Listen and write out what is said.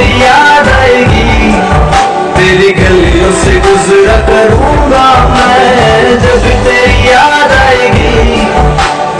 yeah.